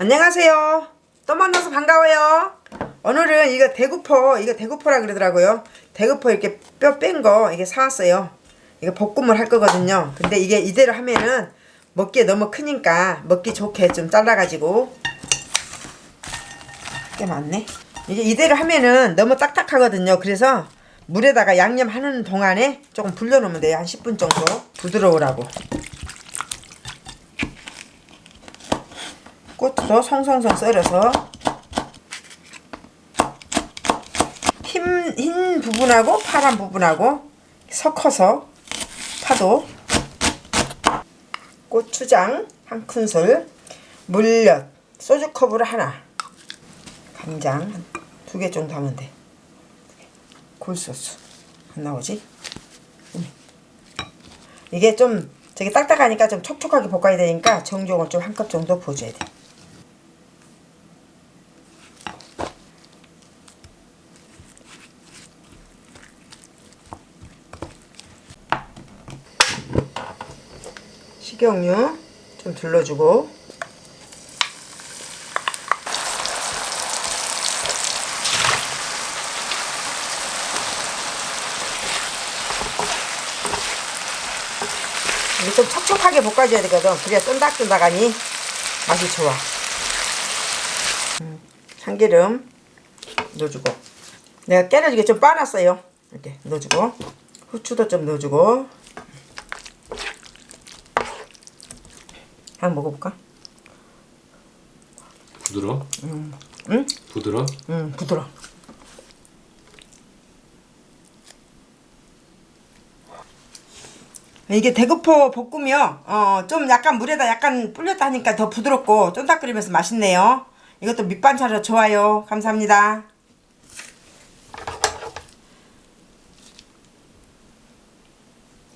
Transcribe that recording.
안녕하세요. 또 만나서 반가워요. 오늘은 이거 대구포, 이거 대구포라 그러더라고요. 대구포 이렇게 뼈 뺀 거 이게 사왔어요. 이거 볶음을 할 거거든요. 근데 이게 이대로 하면은 먹기에 너무 크니까 먹기 좋게 좀 잘라가지고 꽤 많네. 이게 이대로 하면은 너무 딱딱하거든요. 그래서 물에다가 양념하는 동안에 조금 불려놓으면 돼요. 한 10분 정도 부드러우라고. 꽃으로 송송송 썰어서 흰, 흰 부분하고 파란 부분하고 섞어서 파도 고추장 한 큰술 물엿 소주컵으로 하나 간장 두 개 정도 하면 돼 굴소스 안 나오지? 음. 이게 좀 저기 딱딱하니까 좀 촉촉하게 볶아야 되니까 정종을 좀 한 컵 정도 부어줘야 돼 식용유 좀 둘러주고. 이게 좀 촉촉하게 볶아줘야 되거든. 그래야 쫀득쫀득하니 맛이 좋아. 음, 참기름 넣어주고. 내가 깨를 이게 좀 빠놨어요. 이렇게 넣어주고. 후추도 좀 넣어주고 한번 먹어볼까? 부드러? 응? 부드러? 음 부드러 이게 대구포 볶으면 어, 좀 약간 물에다 약간 불렸다 하니까 더 부드럽고 쫀득거리면서 맛있네요 이것도 밑반찬으로 좋아요 감사합니다